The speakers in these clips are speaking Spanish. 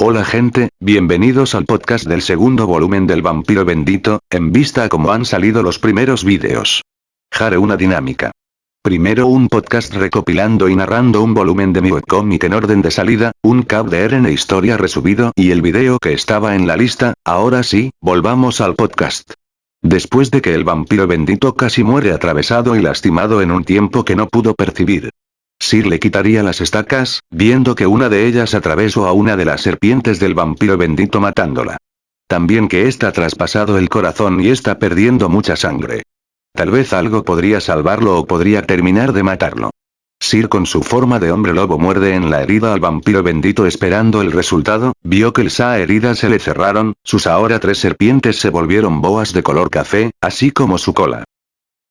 Hola gente, bienvenidos al podcast del segundo volumen del vampiro bendito, en vista a cómo han salido los primeros vídeos. Jare una dinámica. Primero un podcast recopilando y narrando un volumen de mi webcomic en orden de salida, un cap de RN historia resubido y el video que estaba en la lista, ahora sí, volvamos al podcast. Después de que el vampiro bendito casi muere atravesado y lastimado en un tiempo que no pudo percibir. Sir le quitaría las estacas, viendo que una de ellas atravesó a una de las serpientes del vampiro bendito matándola. También que está traspasado el corazón y está perdiendo mucha sangre. Tal vez algo podría salvarlo o podría terminar de matarlo. Sir con su forma de hombre lobo muerde en la herida al vampiro bendito esperando el resultado, vio que esa herida se le cerraron, sus ahora tres serpientes se volvieron boas de color café, así como su cola.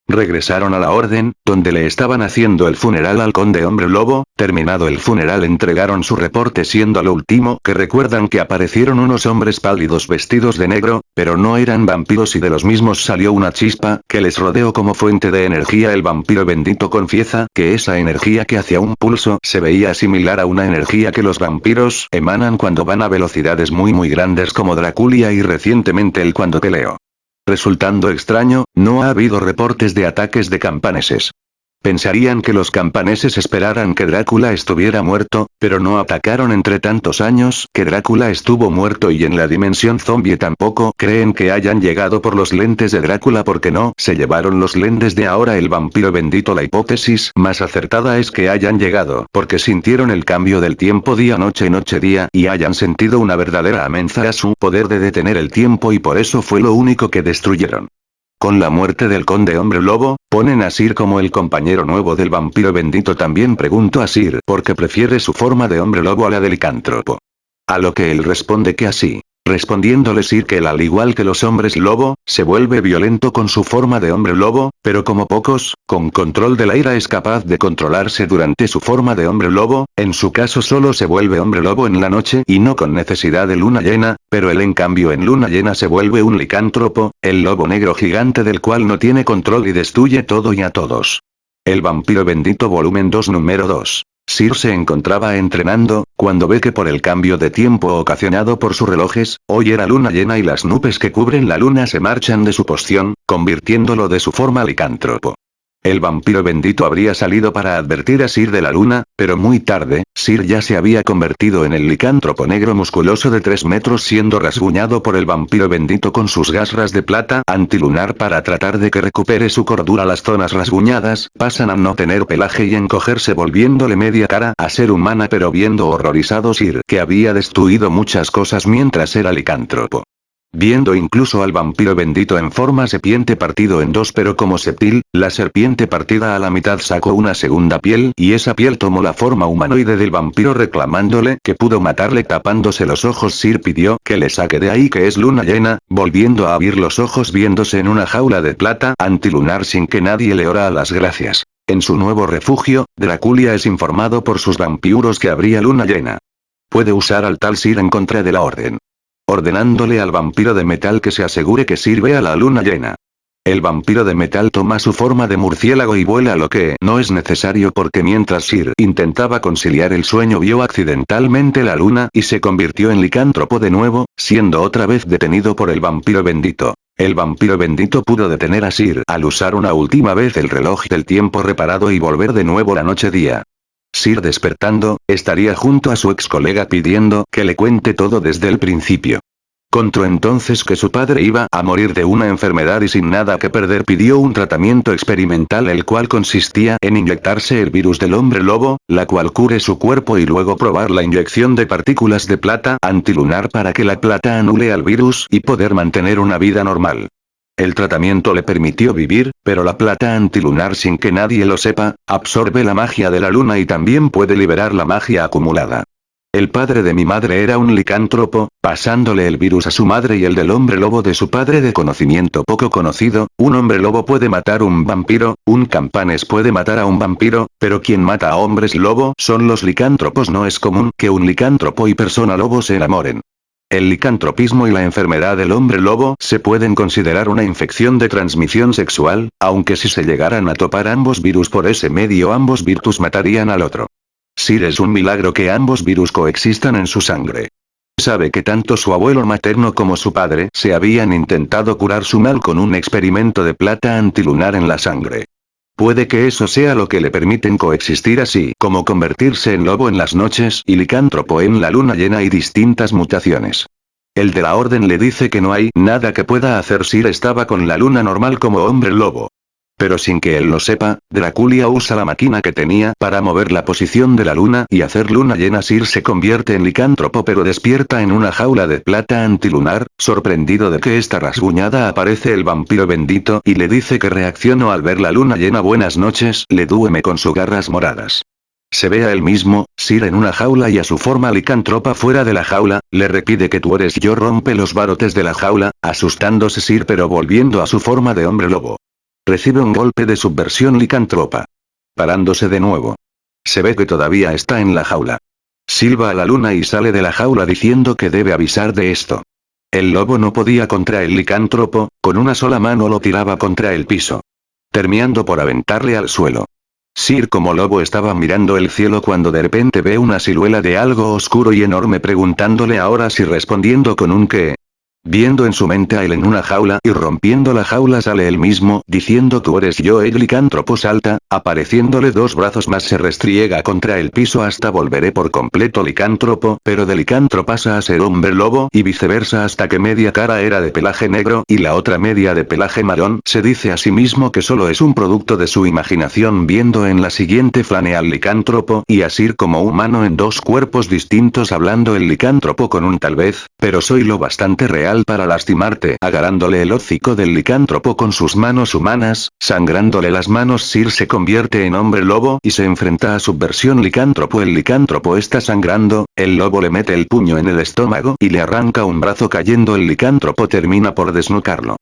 Regresaron a la orden, donde le estaban haciendo el funeral al conde hombre lobo, terminado el funeral entregaron su reporte siendo lo último que recuerdan que aparecieron unos hombres pálidos vestidos de negro, pero no eran vampiros y de los mismos salió una chispa, que les rodeó como fuente de energía el vampiro bendito confiesa que esa energía que hacia un pulso se veía similar a una energía que los vampiros emanan cuando van a velocidades muy muy grandes como Draculia y recientemente el cuando peleó. Resultando extraño, no ha habido reportes de ataques de campaneses. Pensarían que los campaneses esperaran que Drácula estuviera muerto, pero no atacaron entre tantos años que Drácula estuvo muerto y en la dimensión zombie tampoco creen que hayan llegado por los lentes de Drácula porque no se llevaron los lentes de ahora el vampiro bendito la hipótesis más acertada es que hayan llegado porque sintieron el cambio del tiempo día-noche noche-día y hayan sentido una verdadera amenaza a su poder de detener el tiempo y por eso fue lo único que destruyeron. Con la muerte del conde hombre lobo, ponen a Sir como el compañero nuevo del vampiro bendito también pregunto a Sir por qué prefiere su forma de hombre lobo a la del licántropo. A lo que él responde que así. Respondiéndole Sir que él al igual que los hombres lobo, se vuelve violento con su forma de hombre lobo, pero como pocos, con control de la ira es capaz de controlarse durante su forma de hombre lobo, en su caso solo se vuelve hombre lobo en la noche y no con necesidad de luna llena, pero él en cambio en luna llena se vuelve un licántropo, el lobo negro gigante del cual no tiene control y destruye todo y a todos. El vampiro bendito volumen 2 número 2. Sir se encontraba entrenando, cuando ve que por el cambio de tiempo ocasionado por sus relojes, hoy era luna llena y las nubes que cubren la luna se marchan de su poción, convirtiéndolo de su forma licántropo. El vampiro bendito habría salido para advertir a Sir de la luna, pero muy tarde, Sir ya se había convertido en el licántropo negro musculoso de 3 metros siendo rasguñado por el vampiro bendito con sus garras de plata antilunar para tratar de que recupere su cordura las zonas rasguñadas, pasan a no tener pelaje y encogerse volviéndole media cara a ser humana pero viendo horrorizado Sir que había destruido muchas cosas mientras era licántropo. Viendo incluso al vampiro bendito en forma serpiente partido en dos pero como septil, la serpiente partida a la mitad sacó una segunda piel y esa piel tomó la forma humanoide del vampiro reclamándole que pudo matarle tapándose los ojos Sir pidió que le saque de ahí que es luna llena, volviendo a abrir los ojos viéndose en una jaula de plata antilunar sin que nadie le ora a las gracias. En su nuevo refugio, Draculia es informado por sus vampiros que habría luna llena. Puede usar al tal Sir en contra de la orden ordenándole al vampiro de metal que se asegure que sirve a la luna llena. El vampiro de metal toma su forma de murciélago y vuela lo que no es necesario porque mientras Sir intentaba conciliar el sueño vio accidentalmente la luna y se convirtió en licántropo de nuevo, siendo otra vez detenido por el vampiro bendito. El vampiro bendito pudo detener a Sir al usar una última vez el reloj del tiempo reparado y volver de nuevo la noche día. Sir despertando, estaría junto a su ex colega pidiendo que le cuente todo desde el principio. Contó entonces que su padre iba a morir de una enfermedad y sin nada que perder pidió un tratamiento experimental el cual consistía en inyectarse el virus del hombre lobo, la cual cure su cuerpo y luego probar la inyección de partículas de plata antilunar para que la plata anule al virus y poder mantener una vida normal. El tratamiento le permitió vivir, pero la plata antilunar sin que nadie lo sepa, absorbe la magia de la luna y también puede liberar la magia acumulada. El padre de mi madre era un licántropo, pasándole el virus a su madre y el del hombre lobo de su padre de conocimiento poco conocido, un hombre lobo puede matar un vampiro, un campanes puede matar a un vampiro, pero quien mata a hombres lobo son los licántropos no es común que un licántropo y persona lobo se enamoren. El licantropismo y la enfermedad del hombre lobo se pueden considerar una infección de transmisión sexual, aunque si se llegaran a topar ambos virus por ese medio ambos virtus matarían al otro. Sir es un milagro que ambos virus coexistan en su sangre. Sabe que tanto su abuelo materno como su padre se habían intentado curar su mal con un experimento de plata antilunar en la sangre. Puede que eso sea lo que le permiten coexistir así como convertirse en lobo en las noches y licántropo en la luna llena y distintas mutaciones. El de la orden le dice que no hay nada que pueda hacer si estaba con la luna normal como hombre lobo. Pero sin que él lo sepa, Draculia usa la máquina que tenía para mover la posición de la luna y hacer luna llena Sir se convierte en licántropo pero despierta en una jaula de plata antilunar, sorprendido de que esta rasguñada aparece el vampiro bendito y le dice que reaccionó al ver la luna llena buenas noches, le dueme con sus garras moradas. Se ve a él mismo, Sir en una jaula y a su forma licántropa fuera de la jaula, le repide que tú eres yo rompe los barotes de la jaula, asustándose Sir pero volviendo a su forma de hombre lobo. Recibe un golpe de subversión licántropa. Parándose de nuevo. Se ve que todavía está en la jaula. Silba a la luna y sale de la jaula diciendo que debe avisar de esto. El lobo no podía contra el licántropo, con una sola mano lo tiraba contra el piso. Terminando por aventarle al suelo. Sir como lobo estaba mirando el cielo cuando de repente ve una siluela de algo oscuro y enorme preguntándole ahora si respondiendo con un qué, Viendo en su mente a él en una jaula y rompiendo la jaula sale él mismo, diciendo tú eres yo el licántropo salta, apareciéndole dos brazos más se restriega contra el piso hasta volveré por completo licántropo, pero de licantro pasa a ser hombre lobo y viceversa hasta que media cara era de pelaje negro y la otra media de pelaje marrón, se dice a sí mismo que solo es un producto de su imaginación viendo en la siguiente flane al licántropo y así como humano en dos cuerpos distintos hablando el licántropo con un tal vez, pero soy lo bastante real para lastimarte, agarrándole el hocico del licántropo con sus manos humanas, sangrándole las manos. Sir se convierte en hombre lobo y se enfrenta a su versión licántropo. El licántropo está sangrando, el lobo le mete el puño en el estómago y le arranca un brazo cayendo. El licántropo termina por desnucarlo.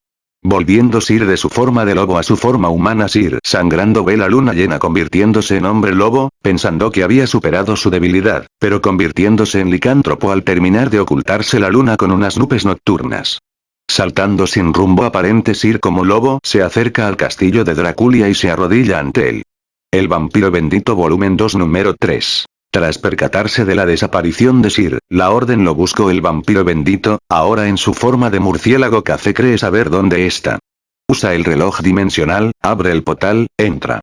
Volviendo Sir de su forma de lobo a su forma humana Sir sangrando ve la luna llena convirtiéndose en hombre lobo, pensando que había superado su debilidad, pero convirtiéndose en licántropo al terminar de ocultarse la luna con unas nubes nocturnas. Saltando sin rumbo aparente Sir como lobo se acerca al castillo de Draculia y se arrodilla ante él. El vampiro bendito volumen 2 número 3. Tras percatarse de la desaparición de Sir, la orden lo buscó el vampiro bendito, ahora en su forma de murciélago café cree saber dónde está. Usa el reloj dimensional, abre el portal, entra.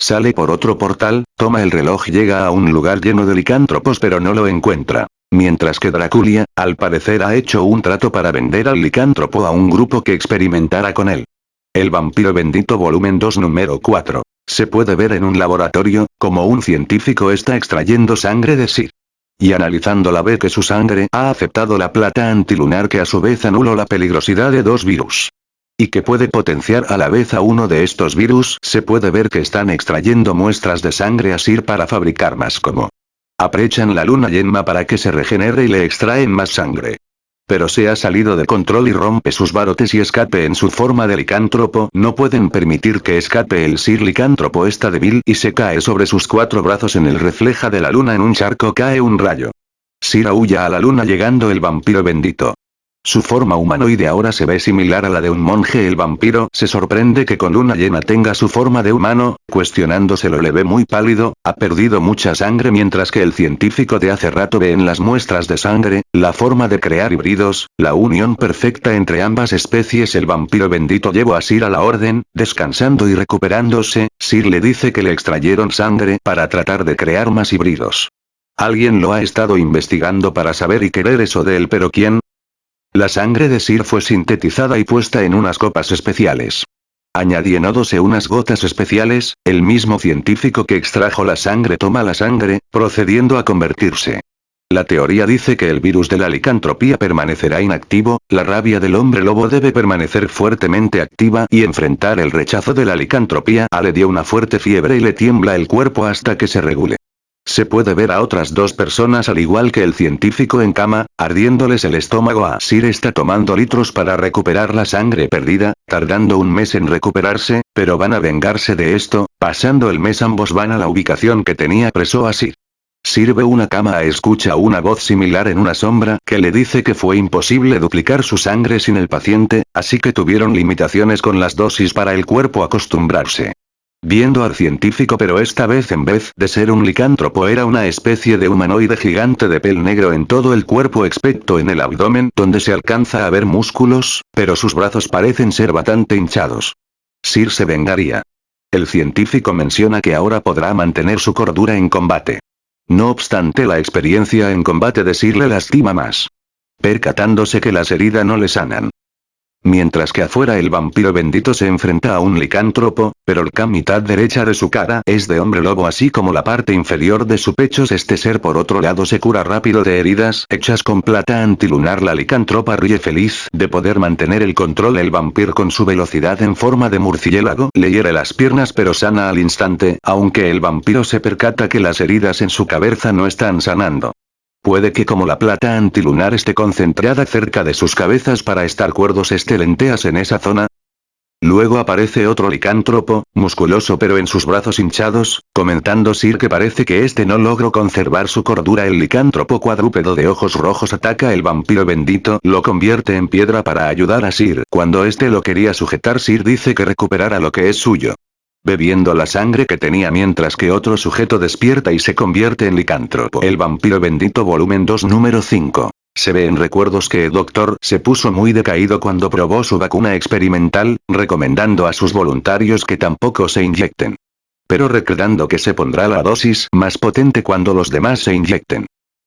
Sale por otro portal, toma el reloj llega a un lugar lleno de licántropos pero no lo encuentra. Mientras que Draculia, al parecer ha hecho un trato para vender al licántropo a un grupo que experimentara con él. El vampiro bendito volumen 2 número 4. Se puede ver en un laboratorio, como un científico está extrayendo sangre de sí. Y analizándola ve que su sangre ha aceptado la plata antilunar que a su vez anuló la peligrosidad de dos virus. Y que puede potenciar a la vez a uno de estos virus, se puede ver que están extrayendo muestras de sangre a Sir para fabricar más como. Aprechan la luna yema para que se regenere y le extraen más sangre. Pero se ha salido de control y rompe sus barotes y escape en su forma de licántropo, no pueden permitir que escape el Sir licántropo está débil y se cae sobre sus cuatro brazos en el refleja de la luna en un charco cae un rayo. Sir huya a la luna llegando el vampiro bendito. Su forma humanoide ahora se ve similar a la de un monje el vampiro se sorprende que con luna llena tenga su forma de humano, cuestionándoselo le ve muy pálido, ha perdido mucha sangre mientras que el científico de hace rato ve en las muestras de sangre, la forma de crear híbridos, la unión perfecta entre ambas especies el vampiro bendito llevó a Sir a la orden, descansando y recuperándose, Sir le dice que le extrayeron sangre para tratar de crear más híbridos. Alguien lo ha estado investigando para saber y querer eso de él pero ¿quién? La sangre de Sir fue sintetizada y puesta en unas copas especiales. Añadiéndose unas gotas especiales, el mismo científico que extrajo la sangre toma la sangre, procediendo a convertirse. La teoría dice que el virus de la licantropía permanecerá inactivo, la rabia del hombre lobo debe permanecer fuertemente activa y enfrentar el rechazo de la licantropía. A le dio una fuerte fiebre y le tiembla el cuerpo hasta que se regule. Se puede ver a otras dos personas al igual que el científico en cama, ardiéndoles el estómago a Sir está tomando litros para recuperar la sangre perdida, tardando un mes en recuperarse, pero van a vengarse de esto, pasando el mes ambos van a la ubicación que tenía preso a Sir. Sirve una cama a escucha una voz similar en una sombra que le dice que fue imposible duplicar su sangre sin el paciente, así que tuvieron limitaciones con las dosis para el cuerpo acostumbrarse. Viendo al científico pero esta vez en vez de ser un licántropo era una especie de humanoide gigante de pel negro en todo el cuerpo excepto en el abdomen donde se alcanza a ver músculos, pero sus brazos parecen ser bastante hinchados. Sir se vengaría. El científico menciona que ahora podrá mantener su cordura en combate. No obstante la experiencia en combate de Sir le lastima más. Percatándose que las heridas no le sanan. Mientras que afuera el vampiro bendito se enfrenta a un licántropo, pero la mitad derecha de su cara es de hombre lobo así como la parte inferior de su pecho este ser por otro lado se cura rápido de heridas hechas con plata antilunar la licántropa ríe feliz de poder mantener el control el vampiro con su velocidad en forma de murciélago le hiere las piernas pero sana al instante aunque el vampiro se percata que las heridas en su cabeza no están sanando. Puede que como la plata antilunar esté concentrada cerca de sus cabezas para estar cuerdos este lenteas en esa zona. Luego aparece otro licántropo, musculoso pero en sus brazos hinchados, comentando Sir que parece que este no logró conservar su cordura. El licántropo cuadrúpedo de ojos rojos ataca el vampiro bendito lo convierte en piedra para ayudar a Sir. Cuando este lo quería sujetar Sir dice que recuperara lo que es suyo bebiendo la sangre que tenía mientras que otro sujeto despierta y se convierte en licántropo. El vampiro bendito volumen 2 número 5. Se ve en recuerdos que el doctor se puso muy decaído cuando probó su vacuna experimental, recomendando a sus voluntarios que tampoco se inyecten. Pero recordando que se pondrá la dosis más potente cuando los demás se inyecten.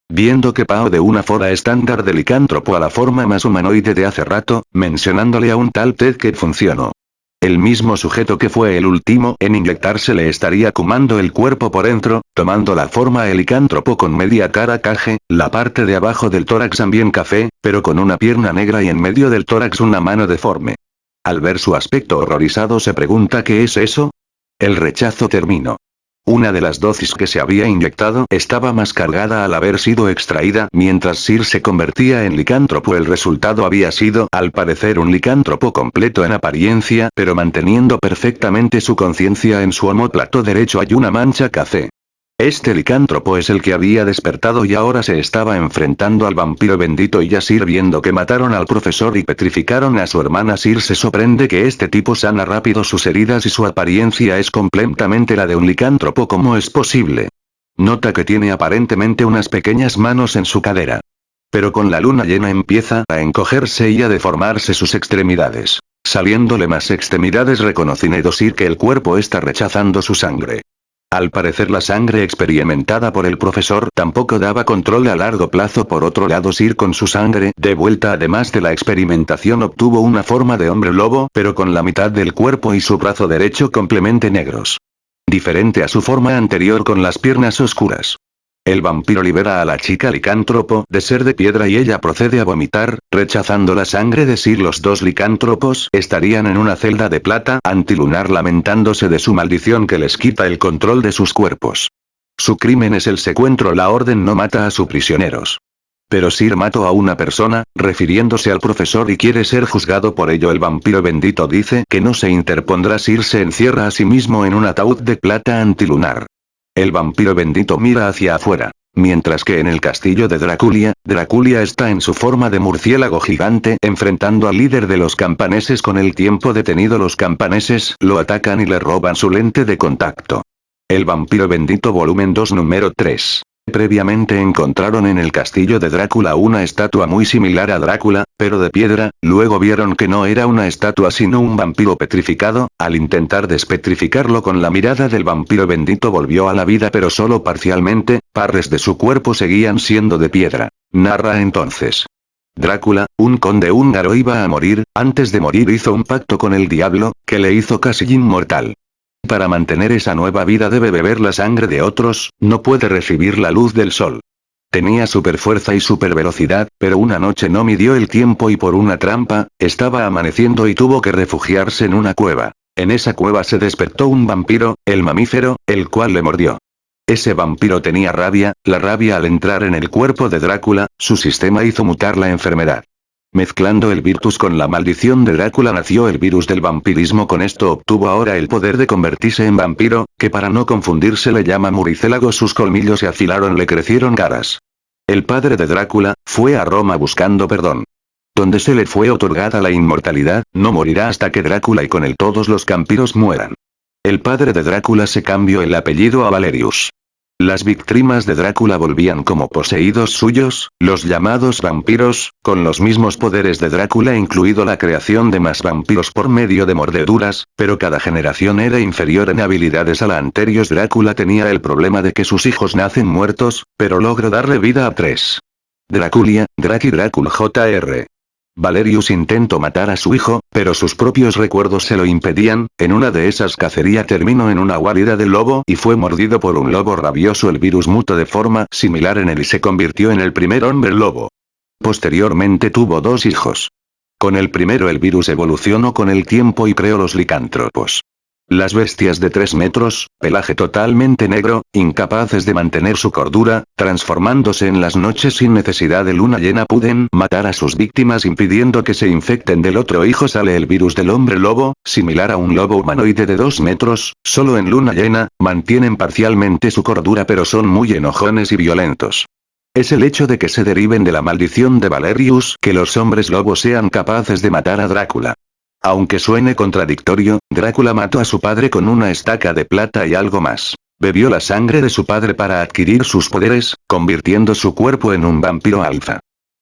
Viendo que Pao de una forma estándar de licántropo a la forma más humanoide de hace rato, mencionándole a un tal Ted que funcionó. El mismo sujeto que fue el último en inyectarse le estaría cumando el cuerpo por dentro, tomando la forma helicántropo con media cara caje, la parte de abajo del tórax también café, pero con una pierna negra y en medio del tórax una mano deforme. Al ver su aspecto horrorizado se pregunta ¿qué es eso? El rechazo terminó. Una de las dosis que se había inyectado estaba más cargada al haber sido extraída mientras Sir se convertía en licántropo el resultado había sido al parecer un licántropo completo en apariencia pero manteniendo perfectamente su conciencia en su homóplato derecho hay una mancha café. Este licántropo es el que había despertado y ahora se estaba enfrentando al vampiro bendito y Sir viendo que mataron al profesor y petrificaron a su hermana Sir se sorprende que este tipo sana rápido sus heridas y su apariencia es completamente la de un licántropo ¿cómo es posible? Nota que tiene aparentemente unas pequeñas manos en su cadera. Pero con la luna llena empieza a encogerse y a deformarse sus extremidades. Saliéndole más extremidades reconociendo Sir que el cuerpo está rechazando su sangre. Al parecer la sangre experimentada por el profesor tampoco daba control a largo plazo por otro lado Sir con su sangre de vuelta además de la experimentación obtuvo una forma de hombre lobo pero con la mitad del cuerpo y su brazo derecho complemente negros. Diferente a su forma anterior con las piernas oscuras. El vampiro libera a la chica licántropo de ser de piedra y ella procede a vomitar, rechazando la sangre de Sir los dos licántropos estarían en una celda de plata antilunar lamentándose de su maldición que les quita el control de sus cuerpos. Su crimen es el secuestro la orden no mata a sus prisioneros. Pero Sir mató a una persona, refiriéndose al profesor y quiere ser juzgado por ello el vampiro bendito dice que no se interpondrá Sir se encierra a sí mismo en un ataúd de plata antilunar. El vampiro bendito mira hacia afuera. Mientras que en el castillo de Draculia, Draculia está en su forma de murciélago gigante enfrentando al líder de los campaneses con el tiempo detenido los campaneses lo atacan y le roban su lente de contacto. El vampiro bendito volumen 2 número 3. Previamente encontraron en el castillo de Drácula una estatua muy similar a Drácula, pero de piedra, luego vieron que no era una estatua sino un vampiro petrificado, al intentar despetrificarlo con la mirada del vampiro bendito volvió a la vida pero solo parcialmente, partes de su cuerpo seguían siendo de piedra. Narra entonces. Drácula, un conde húngaro iba a morir, antes de morir hizo un pacto con el diablo, que le hizo casi inmortal. Para mantener esa nueva vida debe beber la sangre de otros, no puede recibir la luz del sol. Tenía super fuerza y super velocidad, pero una noche no midió el tiempo y por una trampa, estaba amaneciendo y tuvo que refugiarse en una cueva. En esa cueva se despertó un vampiro, el mamífero, el cual le mordió. Ese vampiro tenía rabia, la rabia al entrar en el cuerpo de Drácula, su sistema hizo mutar la enfermedad. Mezclando el virtus con la maldición de Drácula nació el virus del vampirismo con esto obtuvo ahora el poder de convertirse en vampiro, que para no confundirse le llama muricélago sus colmillos se afilaron le crecieron caras. El padre de Drácula, fue a Roma buscando perdón. Donde se le fue otorgada la inmortalidad, no morirá hasta que Drácula y con él todos los vampiros mueran. el padre de Drácula se cambió el apellido a Valerius. Las víctimas de Drácula volvían como poseídos suyos, los llamados vampiros, con los mismos poderes de Drácula incluido la creación de más vampiros por medio de mordeduras, pero cada generación era inferior en habilidades a la anterior. Drácula tenía el problema de que sus hijos nacen muertos, pero logró darle vida a tres. Draculia, Draki Drácula Jr. Valerius intentó matar a su hijo, pero sus propios recuerdos se lo impedían, en una de esas cacería terminó en una guarida de lobo y fue mordido por un lobo rabioso el virus mutó de forma similar en él y se convirtió en el primer hombre lobo. Posteriormente tuvo dos hijos. Con el primero el virus evolucionó con el tiempo y creó los licántropos. Las bestias de 3 metros, pelaje totalmente negro, incapaces de mantener su cordura, transformándose en las noches sin necesidad de luna llena pueden matar a sus víctimas impidiendo que se infecten del otro hijo sale el virus del hombre lobo, similar a un lobo humanoide de 2 metros, solo en luna llena, mantienen parcialmente su cordura pero son muy enojones y violentos. Es el hecho de que se deriven de la maldición de Valerius que los hombres lobos sean capaces de matar a Drácula. Aunque suene contradictorio, Drácula mató a su padre con una estaca de plata y algo más. Bebió la sangre de su padre para adquirir sus poderes, convirtiendo su cuerpo en un vampiro alfa.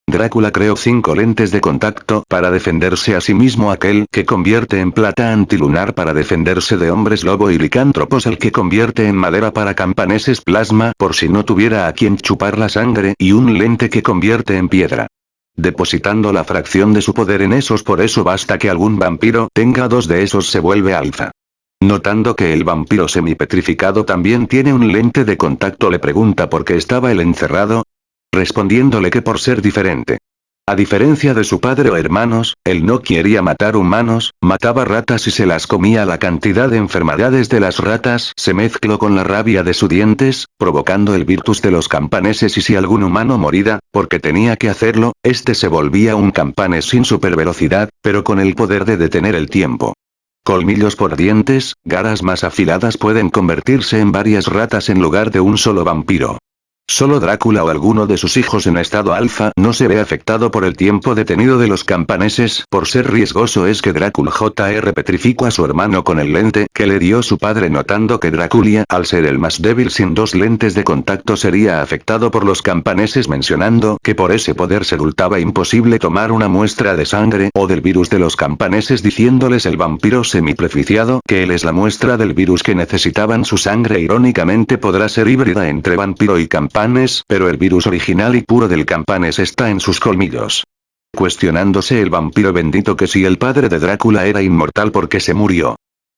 Drácula creó cinco lentes de contacto para defenderse a sí mismo aquel que convierte en plata antilunar para defenderse de hombres lobo y licántropos el que convierte en madera para campaneses plasma por si no tuviera a quien chupar la sangre y un lente que convierte en piedra depositando la fracción de su poder en esos por eso basta que algún vampiro tenga dos de esos se vuelve alfa. Notando que el vampiro semipetrificado también tiene un lente de contacto le pregunta por qué estaba él encerrado, respondiéndole que por ser diferente. A diferencia de su padre o hermanos, él no quería matar humanos, mataba ratas y se las comía la cantidad de enfermedades de las ratas se mezcló con la rabia de sus dientes, provocando el virtus de los campaneses y si algún humano moría, porque tenía que hacerlo, este se volvía un campanes sin supervelocidad, pero con el poder de detener el tiempo. Colmillos por dientes, garras más afiladas pueden convertirse en varias ratas en lugar de un solo vampiro. Solo Drácula o alguno de sus hijos en estado alfa no se ve afectado por el tiempo detenido de los campaneses. Por ser riesgoso es que Drácula Jr. petrificó a su hermano con el lente que le dio su padre notando que Drácula al ser el más débil sin dos lentes de contacto sería afectado por los campaneses mencionando que por ese poder se resultaba imposible tomar una muestra de sangre o del virus de los campaneses diciéndoles el vampiro semipreficiado que él es la muestra del virus que necesitaban su sangre irónicamente podrá ser híbrida entre vampiro y pero el virus original y puro del campanes está en sus colmillos. Cuestionándose el vampiro bendito que si el padre de Drácula era inmortal porque se murió.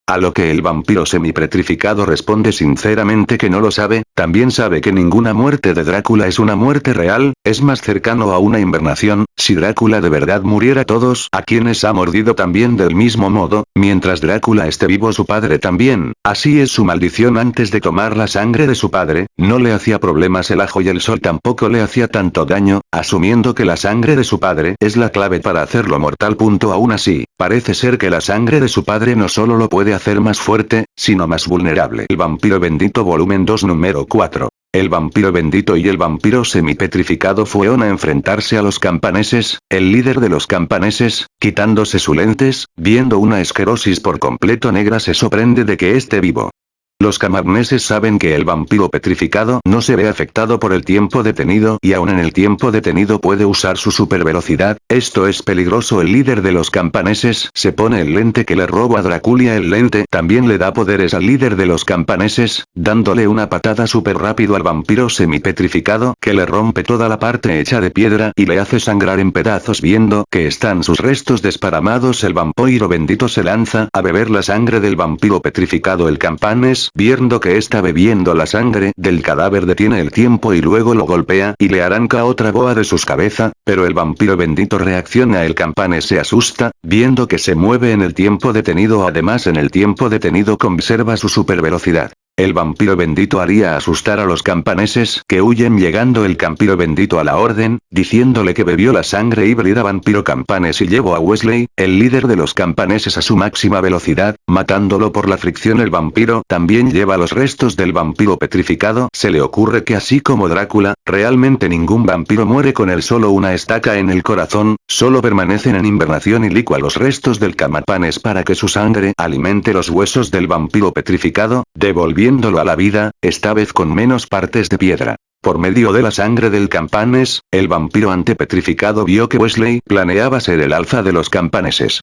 A lo que el vampiro semipetrificado responde sinceramente que no lo sabe, también sabe que ninguna muerte de Drácula es una muerte real, es más cercano a una invernación, si Drácula de verdad muriera todos a quienes ha mordido también del mismo modo, mientras Drácula esté vivo su padre también, así es su maldición antes de tomar la sangre de su padre, no le hacía problemas el ajo y el sol tampoco le hacía tanto daño, asumiendo que la sangre de su padre es la clave para hacerlo mortal. Punto aún así, parece ser que la sangre de su padre no solo lo puede hacer más fuerte, sino más vulnerable. El vampiro bendito volumen 2 número 4. El vampiro bendito y el vampiro semipetrificado fueron a enfrentarse a los campaneses, el líder de los campaneses, quitándose sus lentes, viendo una esquerosis por completo negra se sorprende de que esté vivo. Los camarneses saben que el vampiro petrificado no se ve afectado por el tiempo detenido y aún en el tiempo detenido puede usar su supervelocidad, esto es peligroso. El líder de los campaneses se pone el lente que le roba a Draculia. El lente también le da poderes al líder de los campaneses, dándole una patada super rápido al vampiro semipetrificado que le rompe toda la parte hecha de piedra y le hace sangrar en pedazos viendo que están sus restos desparamados. El vampiro bendito se lanza a beber la sangre del vampiro petrificado. El campanes viendo que está bebiendo la sangre del cadáver detiene el tiempo y luego lo golpea y le arranca otra boa de sus cabeza, pero el vampiro bendito reacciona el campane se asusta, viendo que se mueve en el tiempo detenido además en el tiempo detenido conserva su super velocidad. El vampiro bendito haría asustar a los campaneses que huyen llegando el campiro bendito a la orden, diciéndole que bebió la sangre híbrida vampiro campanes y llevó a Wesley, el líder de los campaneses a su máxima velocidad, matándolo por la fricción. El vampiro también lleva los restos del vampiro petrificado, se le ocurre que así como Drácula, realmente ningún vampiro muere con el solo una estaca en el corazón, solo permanecen en invernación y licua los restos del camapanes para que su sangre alimente los huesos del vampiro petrificado, devolviendo a la vida, esta vez con menos partes de piedra. Por medio de la sangre del campanes, el vampiro antepetrificado vio que Wesley planeaba ser el alfa de los campaneses.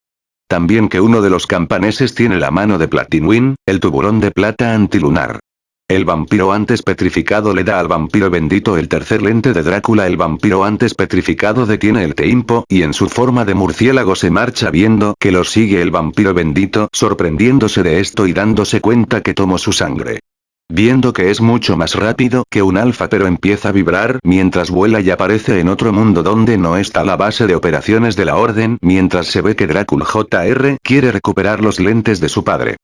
También que uno de los campaneses tiene la mano de Platinwin, el tuburón de plata antilunar. El vampiro antes petrificado le da al vampiro bendito el tercer lente de Drácula el vampiro antes petrificado detiene el teimpo y en su forma de murciélago se marcha viendo que lo sigue el vampiro bendito sorprendiéndose de esto y dándose cuenta que tomó su sangre. Viendo que es mucho más rápido que un alfa pero empieza a vibrar mientras vuela y aparece en otro mundo donde no está la base de operaciones de la orden mientras se ve que Drácula JR quiere recuperar los lentes de su padre.